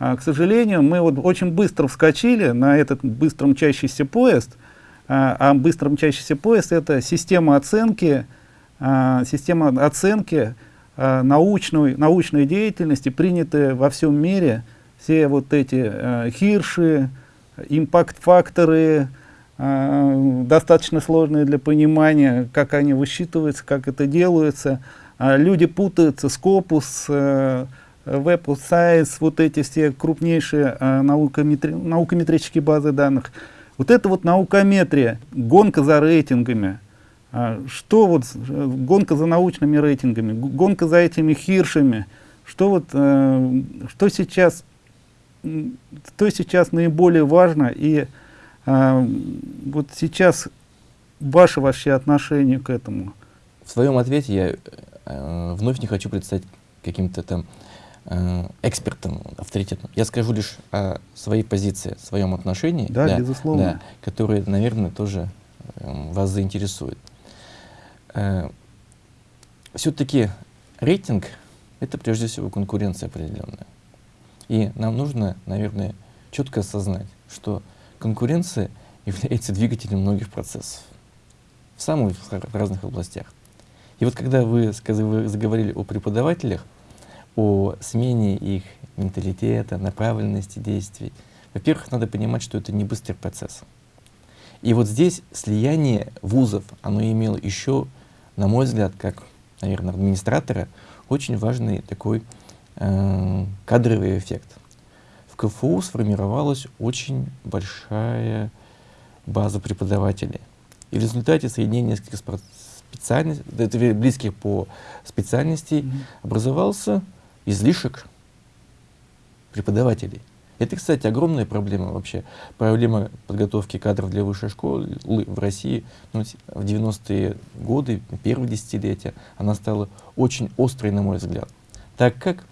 А, к сожалению, мы вот очень быстро вскочили на этот быстро мчащийся поезд, а, а быстро мчащийся поезд это система оценки, а, система оценки научной, научной деятельности, принятые во всем мире, все вот эти а, хирши, импакт-факторы, достаточно сложные для понимания, как они высчитываются, как это делается. Люди путаются, Scopus, э, Web of Science, вот эти все крупнейшие э, наукометри наукометрические базы данных. Вот это вот наукометрия, гонка за рейтингами. А, что вот, э, гонка за научными рейтингами, гонка за этими хиршами, что вот, э, что сейчас, что сейчас наиболее важно и э, вот сейчас ваше вообще отношение к этому? В своем ответе я э, вновь не хочу представить каким-то там э, экспертом, авторитетом. Я скажу лишь о своей позиции, своем отношении, да, да, безусловно. Да, которое, наверное, тоже э, вас заинтересует. Э, Все-таки рейтинг — это прежде всего конкуренция определенная. И нам нужно, наверное, четко осознать, что конкуренция является двигателем многих процессов в самых разных областях. И вот когда вы, вы заговорили о преподавателях, о смене их менталитета, направленности действий, во-первых, надо понимать, что это не быстрый процесс. И вот здесь слияние вузов, оно имело еще, на мой взгляд, как, наверное, администратора, очень важный такой э, кадровый эффект. В КФУ сформировалась очень большая база преподавателей. И в результате соединения нескольких специальностей, близких по специальности, mm -hmm. образовался излишек преподавателей. Это, кстати, огромная проблема вообще. Проблема подготовки кадров для высшей школы в России ну, в 90-е годы, первые десятилетия, она стала очень острой, на мой взгляд. Так как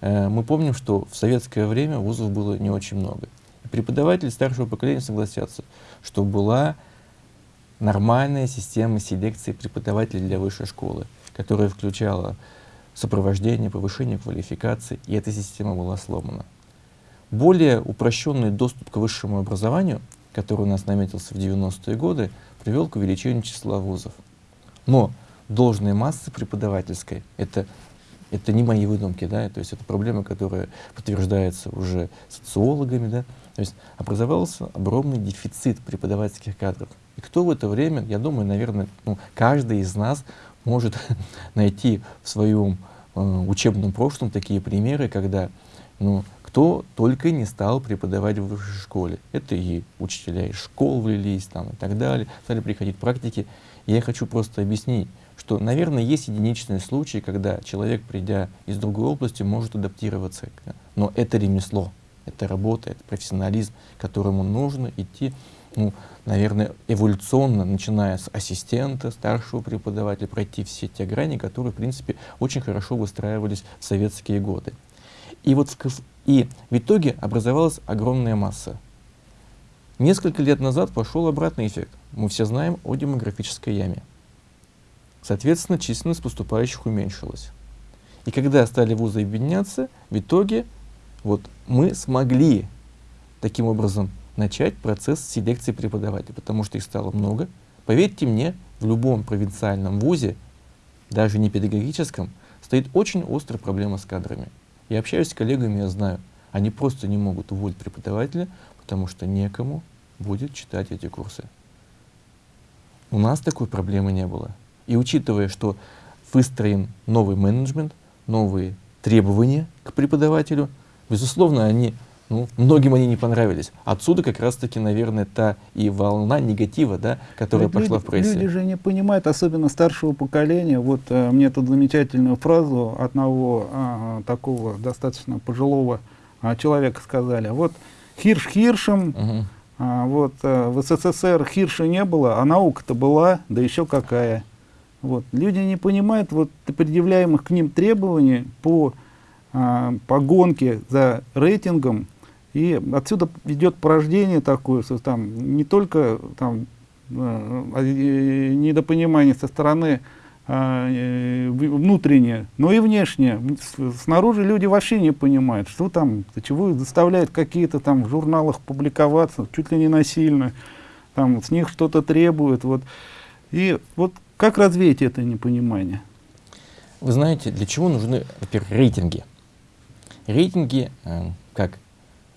э, мы помним, что в советское время вузов было не очень много. Преподаватели старшего поколения согласятся, что была нормальная система селекции преподавателей для высшей школы, которая включала сопровождение, повышение квалификации, и эта система была сломана. Более упрощенный доступ к высшему образованию, который у нас наметился в 90-е годы, привел к увеличению числа вузов. Но должная масса преподавательской, это, это не мои выдумки, да, то есть это проблема, которая подтверждается уже социологами, да, то есть образовался огромный дефицит преподавательских кадров. И кто в это время, я думаю, наверное, ну, каждый из нас может найти в своем учебном прошлом такие примеры, когда ну, кто только не стал преподавать в высшей школе. Это и учителя из школ влились там, и так далее, стали приходить практики. Я хочу просто объяснить, что, наверное, есть единичные случаи, когда человек, придя из другой области, может адаптироваться. Но это ремесло, это работа, это профессионализм, которому нужно идти ну, наверное, эволюционно, начиная с ассистента, старшего преподавателя, пройти все те грани, которые, в принципе, очень хорошо выстраивались в советские годы. И вот и в итоге образовалась огромная масса. Несколько лет назад пошел обратный эффект. Мы все знаем о демографической яме. Соответственно, численность поступающих уменьшилась. И когда стали вузы объединяться, в итоге вот мы смогли таким образом начать процесс селекции преподавателей, потому что их стало много. Поверьте мне, в любом провинциальном вузе, даже не педагогическом, стоит очень острая проблема с кадрами. Я общаюсь с коллегами, я знаю, они просто не могут уволить преподавателя, потому что некому будет читать эти курсы. У нас такой проблемы не было. И учитывая, что выстроен новый менеджмент, новые требования к преподавателю, безусловно, они ну, многим они не понравились. Отсюда как раз-таки, наверное, та и волна негатива, да, которая Ведь пошла люди, в прессе. Люди же не понимают, особенно старшего поколения. Вот э, мне тут замечательную фразу одного э, такого достаточно пожилого э, человека сказали. Вот Хирш Хиршем, угу. э, вот э, в СССР Хирша не было, а наука-то была, да еще какая. Вот. Люди не понимают вот предъявляемых к ним требований по, э, по гонке за рейтингом, и отсюда идет порождение такое, что там не только там, э, недопонимание со стороны а, э, внутренне, но и внешне. Снаружи люди вообще не понимают, что там, чего заставляют какие-то там в журналах публиковаться, чуть ли не насильно, там с них что-то требуют. Вот. И вот как развеять это непонимание? Вы знаете, для чего нужны, во-первых, рейтинги? Рейтинги, э, как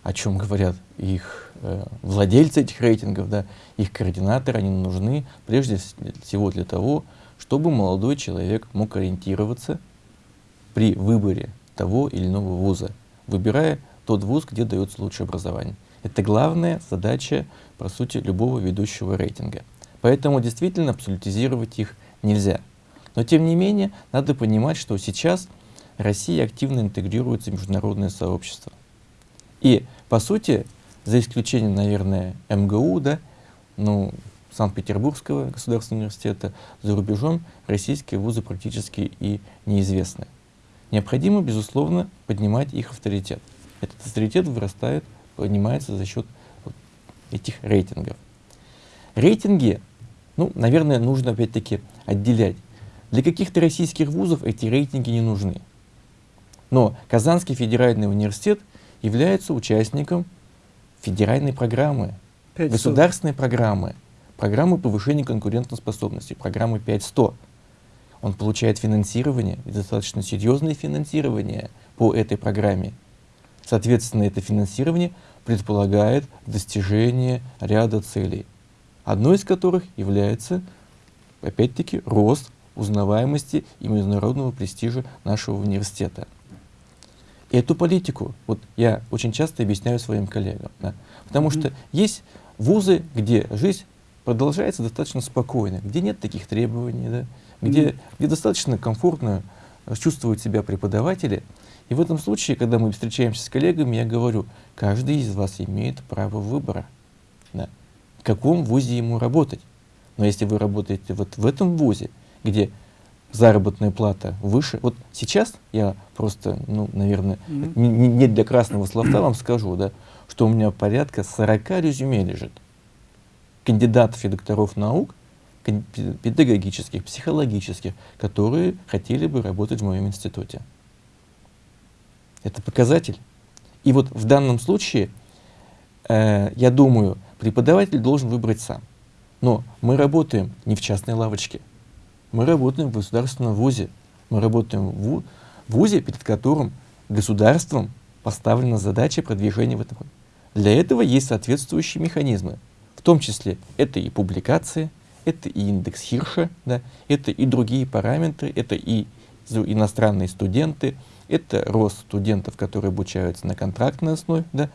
о чем говорят их э, владельцы этих рейтингов, да, их координаторы, они нужны прежде всего для того, чтобы молодой человек мог ориентироваться при выборе того или иного вуза, выбирая тот вуз, где дается лучшее образование. Это главная задача, по сути, любого ведущего рейтинга. Поэтому действительно абсолютизировать их нельзя. Но тем не менее, надо понимать, что сейчас Россия активно интегрируется в международное сообщество. И, по сути, за исключением, наверное, МГУ, да, ну, Санкт-Петербургского государственного университета, за рубежом российские вузы практически и неизвестны. Необходимо, безусловно, поднимать их авторитет. Этот авторитет вырастает, поднимается за счет вот этих рейтингов. Рейтинги, ну, наверное, нужно опять-таки отделять. Для каких-то российских вузов эти рейтинги не нужны. Но Казанский федеральный университет является участником федеральной программы, 500. государственной программы, программы повышения конкурентоспособности, программы 5.100. Он получает финансирование, и достаточно серьезное финансирование по этой программе. Соответственно, это финансирование предполагает достижение ряда целей, одной из которых является, опять-таки, рост узнаваемости и международного престижа нашего университета. И эту политику вот я очень часто объясняю своим коллегам, да, потому mm -hmm. что есть вузы, где жизнь продолжается достаточно спокойно, где нет таких требований, да, где, mm -hmm. где достаточно комфортно чувствуют себя преподаватели. И в этом случае, когда мы встречаемся с коллегами, я говорю, каждый из вас имеет право выбора, да, в каком вузе ему работать. Но если вы работаете вот в этом вузе, где заработная плата выше. Вот сейчас я просто, ну, наверное, mm -hmm. не, не для красного словца вам скажу, да, что у меня порядка 40 резюме лежит. Кандидатов и докторов наук, педагогических, психологических, которые хотели бы работать в моем институте. Это показатель. И вот в данном случае, э, я думаю, преподаватель должен выбрать сам. Но мы работаем не в частной лавочке. Мы работаем в государственном вузе. Мы работаем в вузе, перед которым государством поставлена задача продвижения в этом. Для этого есть соответствующие механизмы. В том числе это и публикации, это и индекс Хирша, да, это и другие параметры, это и иностранные студенты, это рост студентов, которые обучаются на контрактной основе. Да.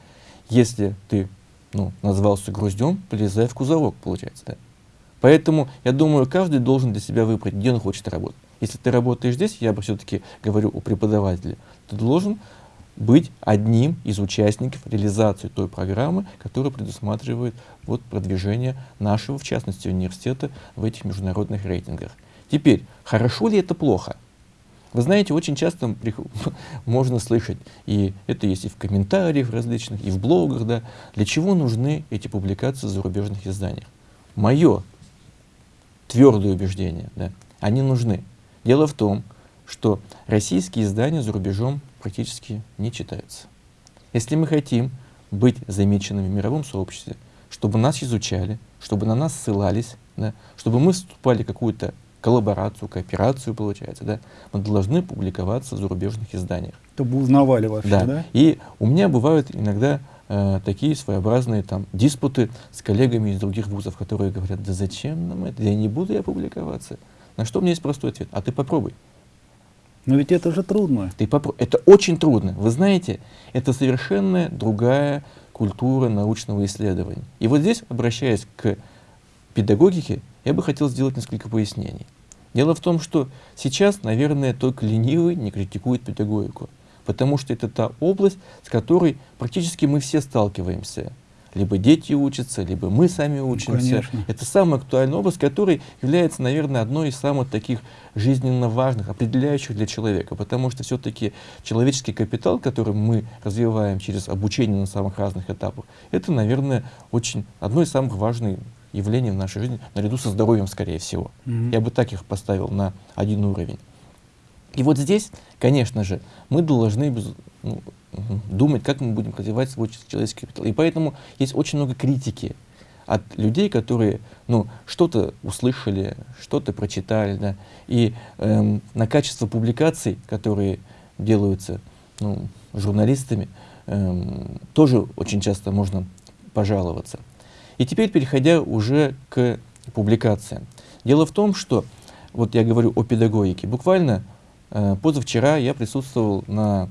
Если ты ну, назвался груздем, полезай в кузовок, получается. Да. Поэтому, я думаю, каждый должен для себя выбрать, где он хочет работать. Если ты работаешь здесь, я бы все-таки говорю о преподавателе, ты должен быть одним из участников реализации той программы, которая предусматривает вот, продвижение нашего, в частности, университета в этих международных рейтингах. Теперь, хорошо ли это плохо? Вы знаете, очень часто можно слышать, и это есть и в комментариях различных, и в блогах, да, для чего нужны эти публикации в зарубежных изданиях. Мое твердые убеждения, да, они нужны. Дело в том, что российские издания за рубежом практически не читаются. Если мы хотим быть замеченными в мировом сообществе, чтобы нас изучали, чтобы на нас ссылались, да, чтобы мы вступали в какую-то коллаборацию, кооперацию, получается, да, мы должны публиковаться в зарубежных изданиях. Чтобы узнавали вообще, да? да? И у меня бывают иногда э, такие своеобразные там диспуты с коллегами из других вузов, которые говорят, да зачем нам это, я не буду я публиковаться. На что у меня есть простой ответ, а ты попробуй. Но ведь это же трудно. Ты попро... Это очень трудно. Вы знаете, это совершенно другая культура научного исследования. И вот здесь, обращаясь к педагогике, я бы хотел сделать несколько пояснений. Дело в том, что сейчас, наверное, только ленивый не критикует педагогику потому что это та область, с которой практически мы все сталкиваемся. Либо дети учатся, либо мы сами учимся. Ну, это самая актуальная область, которая является, наверное, одной из самых таких жизненно важных, определяющих для человека. Потому что все-таки человеческий капитал, который мы развиваем через обучение на самых разных этапах, это, наверное, очень одно из самых важных явление в нашей жизни, наряду со здоровьем, скорее всего. Mm -hmm. Я бы так их поставил на один уровень. И вот здесь, конечно же, мы должны ну, думать, как мы будем развивать свой человеческий капитал. И поэтому есть очень много критики от людей, которые ну, что-то услышали, что-то прочитали, да, и эм, на качество публикаций, которые делаются ну, журналистами, эм, тоже очень часто можно пожаловаться. И теперь, переходя уже к публикациям. Дело в том, что, вот я говорю о педагогике, буквально позавчера я присутствовал на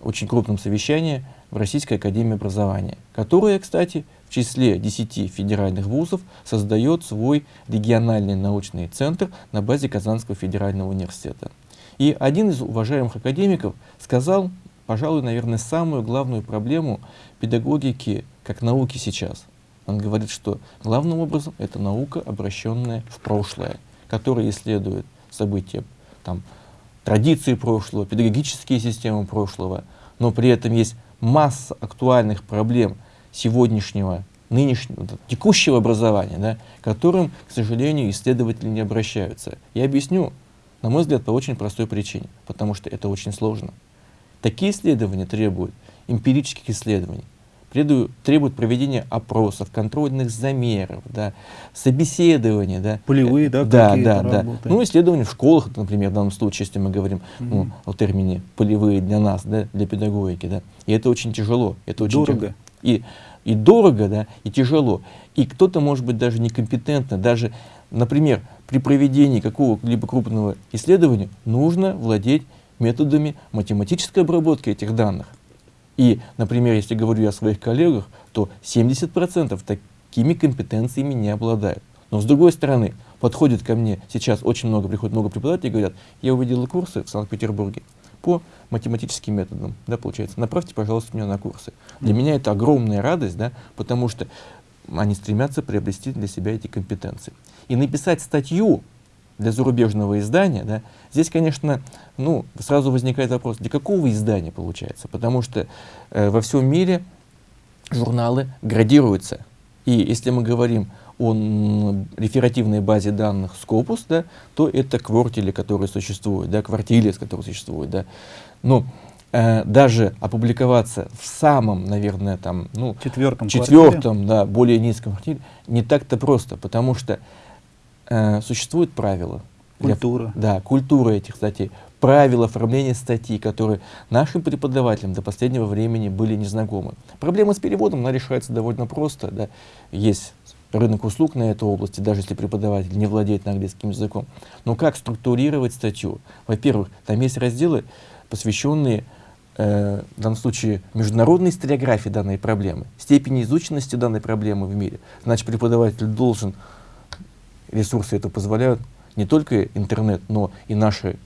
очень крупном совещании в Российской Академии Образования, которая, кстати, в числе 10 федеральных вузов создает свой региональный научный центр на базе Казанского федерального университета. И один из уважаемых академиков сказал, пожалуй, наверное, самую главную проблему педагогики как науки сейчас. Он говорит, что главным образом это наука, обращенная в прошлое, которая исследует события, там, традиции прошлого, педагогические системы прошлого, но при этом есть масса актуальных проблем сегодняшнего, нынешнего, текущего образования, да, которым, к сожалению, исследователи не обращаются. Я объясню, на мой взгляд, по очень простой причине, потому что это очень сложно. Такие исследования требуют эмпирических исследований, требуют, требуют проведения опросов, контрольных замеров, да, собеседования. Да. Полевые, да, да, да, да. Ну, исследования в школах, например, в данном случае, если мы говорим угу. ну, о термине полевые для нас, да, для педагогики. Да. И это очень тяжело. Это очень Дорого. Тяжело. И, и дорого, да, и тяжело. И кто-то может быть даже некомпетентно, даже, например, при проведении какого-либо крупного исследования нужно владеть методами математической обработки этих данных. И, например, если говорю я о своих коллегах, то 70% такими компетенциями не обладают. Но с другой стороны, подходит ко мне сейчас очень много, приходит много преподавателей и говорят, я увидел курсы в Санкт-Петербурге по математическим методам, да, получается, направьте, пожалуйста, меня на курсы. Для меня это огромная радость, да, потому что они стремятся приобрести для себя эти компетенции. И написать статью для зарубежного издания, да, здесь, конечно, ну, сразу возникает вопрос, для какого издания получается? Потому что э, во всем мире журналы градируются. И если мы говорим о реферативной базе данных Scopus, да, то это квартили, которые существуют, да, квартилис, которые существуют. Да. Но э, даже опубликоваться в самом, наверное, там, ну, четвертом, четвертом да, более низком квартире не так-то просто, потому что э, существуют правила. Культура. Для, да, культура этих статей. Правила оформления статей, которые нашим преподавателям до последнего времени были незнакомы. Проблема с переводом, она решается довольно просто. Да. Есть рынок услуг на этой области, даже если преподаватель не владеет английским языком. Но как структурировать статью? Во-первых, там есть разделы, посвященные э, в данном случае международной историографии данной проблемы, степени изученности данной проблемы в мире. Значит, преподаватель должен ресурсы это позволяют, не только интернет, но и наши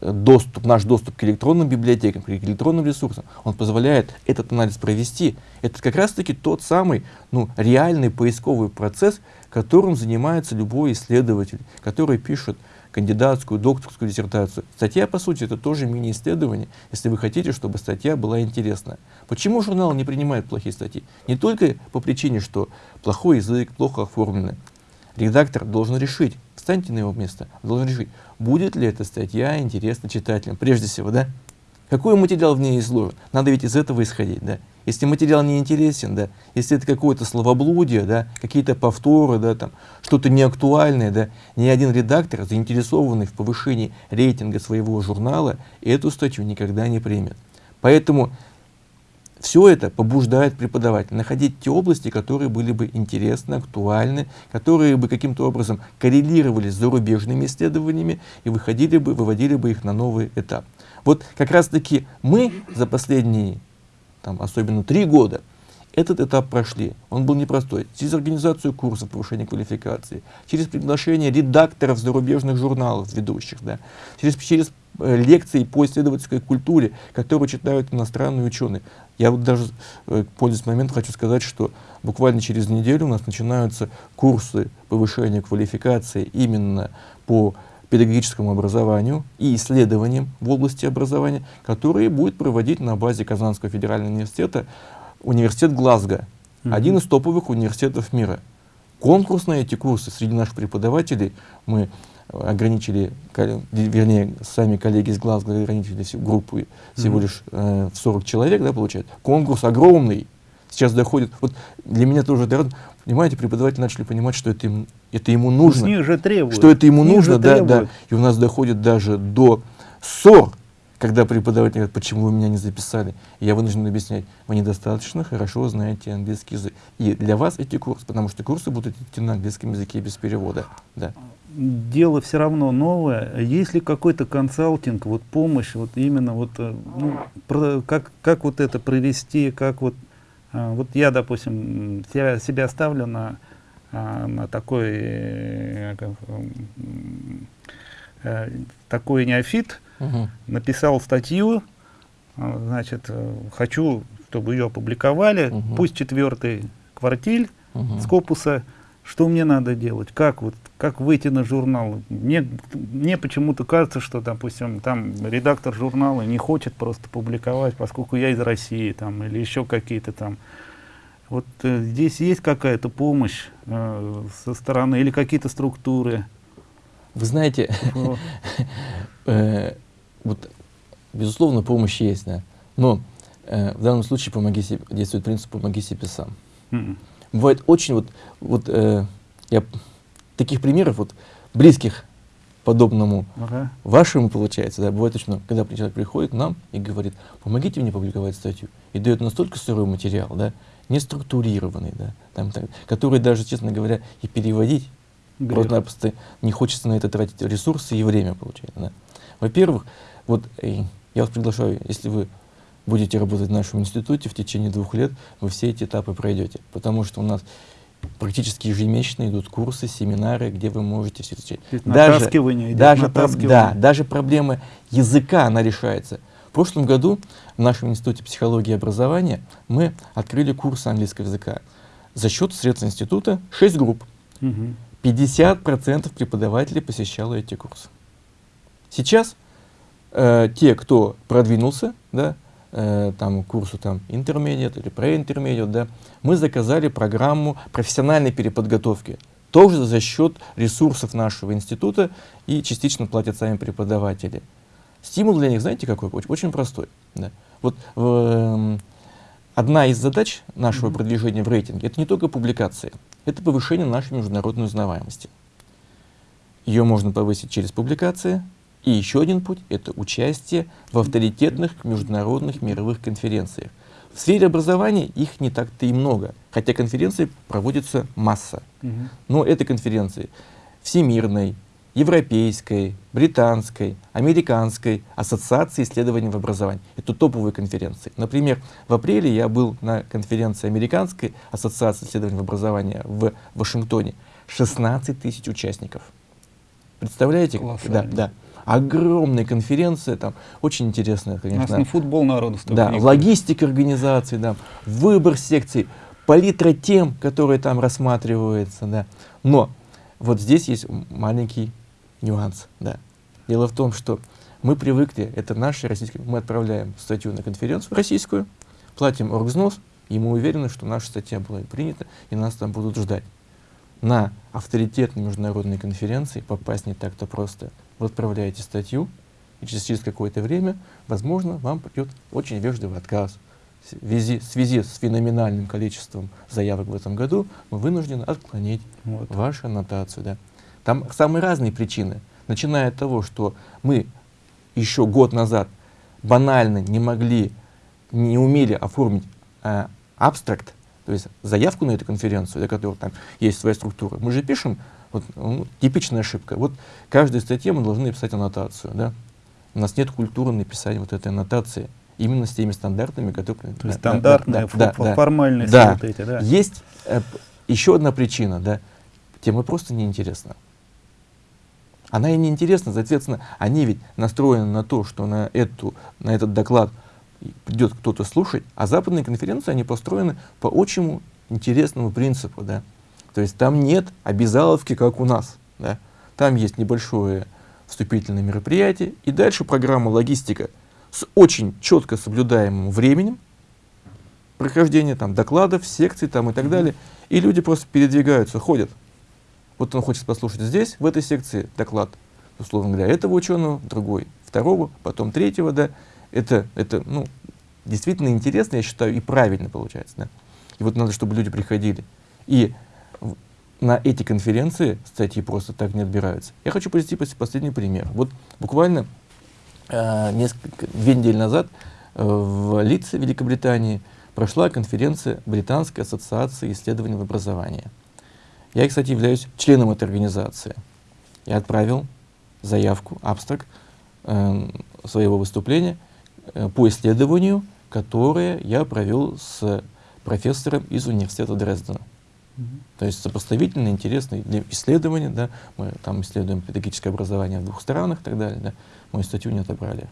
э, доступ, наш доступ к электронным библиотекам, к электронным ресурсам, он позволяет этот анализ провести. Это как раз-таки тот самый ну, реальный поисковый процесс, которым занимается любой исследователь, который пишет кандидатскую, докторскую диссертацию. Статья, по сути, это тоже мини-исследование, если вы хотите, чтобы статья была интересная. Почему журнал не принимает плохие статьи? Не только по причине, что плохой язык, плохо оформлены, редактор должен решить, встаньте на его место, должен решить, будет ли эта статья интересна читателям, прежде всего, да? Какой материал в ней изложен? Надо ведь из этого исходить, да? Если материал не интересен, да, если это какое-то словоблудие, да, какие-то повторы, да, там, что-то неактуальное, да, ни один редактор, заинтересованный в повышении рейтинга своего журнала, эту статью никогда не примет. Поэтому все это побуждает преподавателя находить те области, которые были бы интересны, актуальны, которые бы каким-то образом коррелировали с зарубежными исследованиями и выходили бы, выводили бы их на новый этап. Вот как раз-таки мы за последние, там, особенно три года, этот этап прошли. Он был непростой. Через организацию курсов повышения квалификации, через приглашение редакторов зарубежных журналов ведущих, да, через, через Э, лекции по исследовательской культуре, которые читают иностранные ученые. Я вот даже, э, пользуясь моментом, хочу сказать, что буквально через неделю у нас начинаются курсы повышения квалификации именно по педагогическому образованию и исследованиям в области образования, которые будет проводить на базе Казанского федерального университета университет Глазго, mm -hmm. один из топовых университетов мира. конкурс на эти курсы среди наших преподавателей мы ограничили, вернее, сами коллеги из Глазго ограничили всю группу всего mm -hmm. лишь э, в 40 человек, да, получается. Конкурс огромный. Сейчас доходит, вот для меня тоже, понимаете, преподаватели начали понимать, что это, им, это ему нужно. С них же требуют. Что это ему нужно, да, да. И у нас доходит даже до ссор когда преподаватель говорит, почему вы меня не записали, я вынужден объяснять, вы недостаточно хорошо знаете английский язык. И для вас эти курсы, потому что курсы будут идти на английском языке без перевода. Да. Дело все равно новое. Есть ли какой-то консалтинг, вот помощь, вот именно вот, э, ну, про, как, как вот это провести, как вот, а, вот я, допустим, себя, себя ставлю на, а, на такой, э, э, такой неофит, угу. написал статью, значит, э, хочу, чтобы ее опубликовали, угу. пусть четвертый квартиль угу. Скопуса, что мне надо делать, как вот, как выйти на журнал. Мне, мне почему-то кажется, что, допустим, там редактор журнала не хочет просто публиковать, поскольку я из России, там, или еще какие-то там. Вот э, здесь есть какая-то помощь э, со стороны или какие-то структуры? Вы знаете, э, вот, безусловно, помощь есть, да. Но э, в данном случае помоги себе, действует принцип «помоги себе сам». Бывает очень вот, вот э, я, таких примеров вот близких подобному ага. вашему получается, да, бывает очень много, когда человек приходит к нам и говорит, помогите мне публиковать статью, и дает настолько сырой материал, да, не структурированный, да, там, так, который даже, честно говоря, и переводить просто-напросто не хочется на это тратить ресурсы и время, получается, да. Во-первых, вот э, я вас приглашаю, если вы будете работать в нашем институте в течение двух лет, вы все эти этапы пройдете, потому что у нас практически ежемесячно идут курсы, семинары, где вы можете все это Даже, даже, да, даже проблема языка, она решается. В прошлом году в нашем институте психологии и образования мы открыли курсы английского языка. За счет средств института 6 групп. Угу. 50% преподавателей посещало эти курсы. Сейчас э, те, кто продвинулся, да, э, там, курсу там, интермедиат или преинтермедиат, да, мы заказали программу профессиональной переподготовки, тоже за счет ресурсов нашего института и частично платят сами преподаватели. Стимул для них, знаете, какой? Очень, очень простой. Да. Вот э, одна из задач нашего mm -hmm. продвижения в рейтинге — это не только публикации, это повышение нашей международной узнаваемости. Ее можно повысить через публикации, и еще один путь — это участие в авторитетных международных мировых конференциях. В сфере образования их не так-то и много, хотя конференций проводится масса. Угу. Но это конференции Всемирной, Европейской, Британской, Американской Ассоциации исследований в образовании. Это топовые конференции. Например, в апреле я был на конференции Американской Ассоциации исследований в образовании в Вашингтоне. 16 тысяч участников. Представляете? Да, да огромная конференция, там очень интересная, конечно. У нас не футбол народу Да, логистика организации, да, выбор секций, палитра тем, которые там рассматриваются, да. Но вот здесь есть маленький нюанс, да. Дело в том, что мы привыкли, это наши российские, мы отправляем статью на конференцию российскую, платим оргзнос, и мы уверены, что наша статья была принята, и нас там будут ждать. На авторитетные международные конференции попасть не так-то просто вы отправляете статью, и через, через какое-то время, возможно, вам придет очень вежливый отказ. В связи, в связи с феноменальным количеством заявок в этом году мы вынуждены отклонить вот. вашу аннотацию. Да. Там самые разные причины, начиная от того, что мы еще год назад банально не могли, не умели оформить э, абстракт, то есть заявку на эту конференцию, для которой там есть своя структура. Мы же пишем вот, ну, типичная ошибка. Вот каждой статье мы должны написать аннотацию. Да? У нас нет культуры написания вот этой аннотации именно с теми стандартами, которые... То есть да, стандартные, да, да, формальные да. вот эти, да. Есть э, еще одна причина, да, тема просто неинтересна. Она и неинтересна, соответственно, они ведь настроены на то, что на, эту, на этот доклад придет кто-то слушать, а западные конференции, они построены по очень интересному принципу, да. То есть там нет обязаловки, как у нас. Да? Там есть небольшое вступительное мероприятие, и дальше программа логистика с очень четко соблюдаемым временем, прохождения там, докладов, секций там, и так далее. И люди просто передвигаются, ходят. Вот он хочет послушать здесь, в этой секции, доклад, условно говоря, этого ученого, другой, второго, потом третьего, да. Это, это ну, действительно интересно, я считаю, и правильно получается. Да? И вот надо, чтобы люди приходили. И на эти конференции статьи просто так не отбираются. Я хочу привести последний пример. Вот буквально э, несколько, две недели назад э, в Лидсе, Великобритании, прошла конференция Британской ассоциации исследований в образовании. Я, кстати, являюсь членом этой организации. Я отправил заявку, абстракт э, своего выступления э, по исследованию, которое я провел с профессором из университета Дрездена. То есть сопоставительно интересное исследование, да, мы там исследуем педагогическое образование в двух странах и так далее, да, мою статью не отобрали.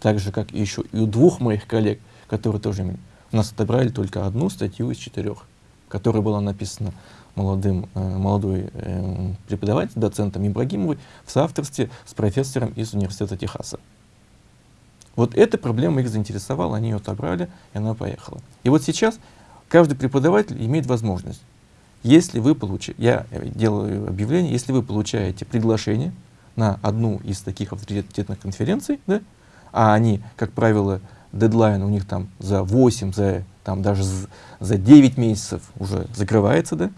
Так же, как еще и у двух моих коллег, которые тоже у нас отобрали только одну статью из четырех, которая была написана молодым, э, молодой э, преподаватель, доцентом Ибрагимовой в соавторстве с профессором из университета Техаса. Вот эта проблема их заинтересовала, они ее отобрали, и она поехала. И вот сейчас каждый преподаватель имеет возможность, если вы получаете, я делаю объявление, если вы получаете приглашение на одну из таких авторитетных конференций, да, а они, как правило, дедлайн у них там за 8, за, там, даже за 9 месяцев уже закрывается, да,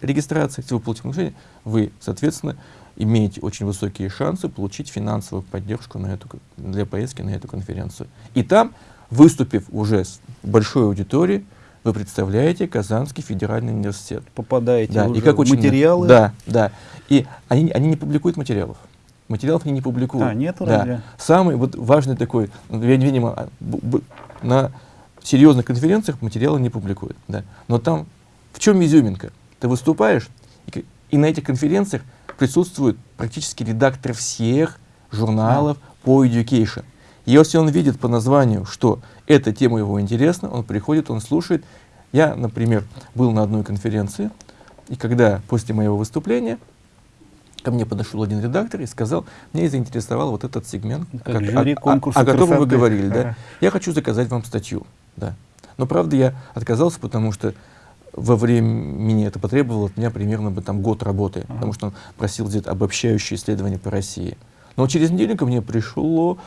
регистрация, если вы получите приглашение, вы, соответственно, имеете очень высокие шансы получить финансовую поддержку на эту, для поездки на эту конференцию. И там, выступив уже с большой аудиторией, вы представляете Казанский федеральный университет. Попадаете да, уже и как в материалы? Да, да. И они, они не публикуют материалов. Материалов они не публикуют. А, нету да. разве? Самый вот важный такой, видимо, а, на серьезных конференциях материалы не публикуют. Да. Но там в чем изюминка? Ты выступаешь, и, и на этих конференциях присутствует практически редактор всех журналов а. по education. И если он видит по названию, что эта тема его интересна, он приходит, он слушает. Я, например, был на одной конференции, и когда после моего выступления ко мне подошел один редактор и сказал, мне заинтересовал вот этот сегмент, как, как жюри о, о, о котором вы говорили. Да? Я хочу заказать вам статью. Да. Но, правда, я отказался, потому что во времени это потребовало от меня примерно бы, там, год работы, ага. потому что он просил где-то обобщающее исследование по России. Но через неделю ко мне пришло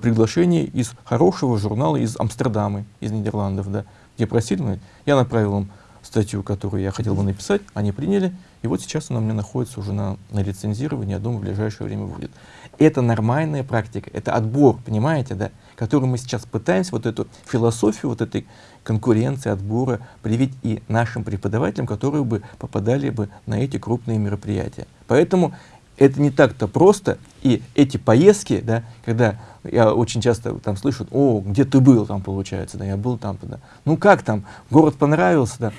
приглашение из хорошего журнала из Амстердама, из Нидерландов, да, где просили, я направил им статью, которую я хотел бы написать, они приняли, и вот сейчас она у меня находится уже на, на лицензировании, я думаю, в ближайшее время будет. Это нормальная практика, это отбор, понимаете, да, который мы сейчас пытаемся, вот эту философию, вот этой конкуренции, отбора привить и нашим преподавателям, которые бы попадали бы на эти крупные мероприятия. Поэтому это не так-то просто, и эти поездки, да, когда я очень часто там слышу, о, где ты был там, получается, да, я был там, да. Ну как там, город понравился, да.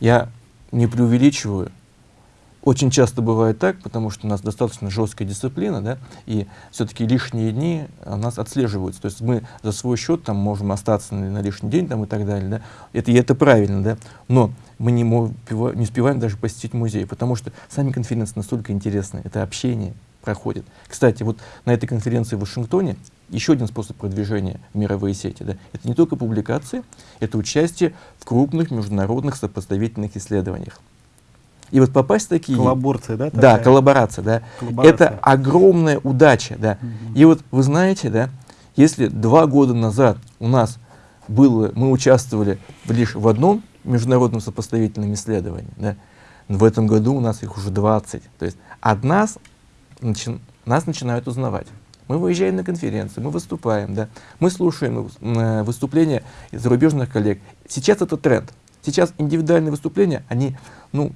Я не преувеличиваю, очень часто бывает так, потому что у нас достаточно жесткая дисциплина, да, и все-таки лишние дни у нас отслеживаются. То есть мы за свой счет там можем остаться на, на лишний день там, и так далее. Да. Это, и это правильно, да. Но мы не, не успеваем даже посетить музей, потому что сами конференции настолько интересны. Это общение проходит. Кстати, вот на этой конференции в Вашингтоне еще один способ продвижения в мировые сети. Да, это не только публикации, это участие в крупных международных сопоставительных исследованиях. И вот попасть в такие... Коллаборация, да? Такая? Да, коллаборация, да. Коллаборация. Это огромная удача, да. Угу. И вот вы знаете, да, если два года назад у нас было, мы участвовали лишь в одном международном сопоставительном исследовании, да, в этом году у нас их уже 20. То есть от нас, начи, нас начинают узнавать. Мы выезжаем на конференции, мы выступаем, да, мы слушаем э, выступления зарубежных коллег. Сейчас это тренд. Сейчас индивидуальные выступления, они, ну,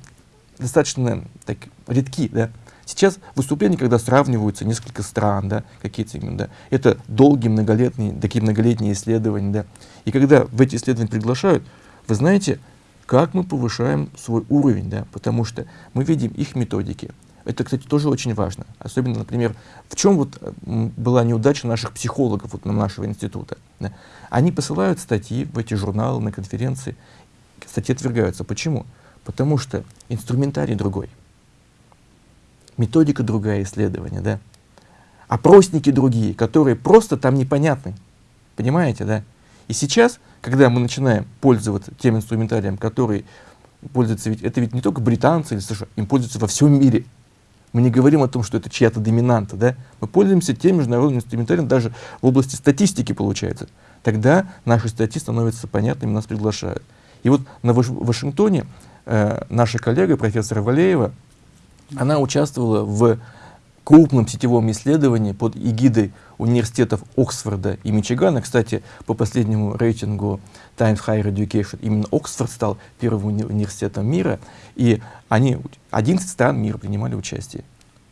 достаточно так, редки, да. Сейчас выступления, когда сравниваются несколько стран, да, какие-то, да, это долгие многолетние, такие многолетние исследования, да. И когда в эти исследования приглашают, вы знаете, как мы повышаем свой уровень, да, потому что мы видим их методики. Это, кстати, тоже очень важно. Особенно, например, в чем вот была неудача наших психологов, вот, нашего института. Да. Они посылают статьи в эти журналы, на конференции, статьи отвергаются. Почему? Потому что инструментарий другой, методика другая исследования, да, опросники другие, которые просто там непонятны, понимаете, да. И сейчас когда мы начинаем пользоваться тем инструментарием, который пользуется, ведь это ведь не только британцы или США, им пользуются во всем мире. Мы не говорим о том, что это чья-то доминанта, да? Мы пользуемся тем международным инструментарием даже в области статистики, получается. Тогда наши статьи становятся понятными, нас приглашают. И вот на Ваш Вашингтоне э, наша коллега, профессор Валеева, она участвовала в крупном сетевом исследовании под эгидой университетов Оксфорда и Мичигана. Кстати, по последнему рейтингу Times Higher Education именно Оксфорд стал первым уни университетом мира, и они, 11 стран мира принимали участие.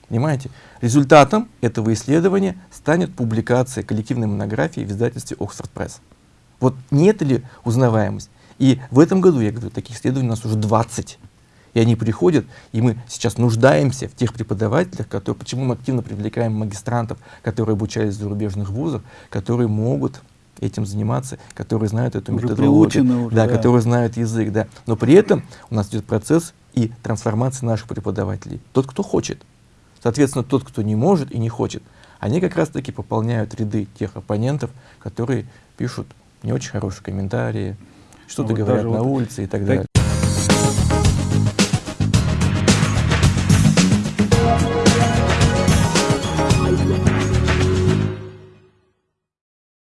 Понимаете? Результатом этого исследования станет публикация коллективной монографии в издательстве Oxford Press. Вот не это ли узнаваемость? И в этом году, я говорю, таких исследований у нас уже 20. И они приходят, и мы сейчас нуждаемся в тех преподавателях, которые, почему мы активно привлекаем магистрантов, которые обучались в зарубежных вузах, которые могут этим заниматься, которые знают эту уже методологию, уже, да, да. которые знают язык, да. Но при этом у нас идет процесс и трансформация наших преподавателей. Тот, кто хочет. Соответственно, тот, кто не может и не хочет, они как раз-таки пополняют ряды тех оппонентов, которые пишут не очень хорошие комментарии, что-то вот говорят на вот улице и так далее.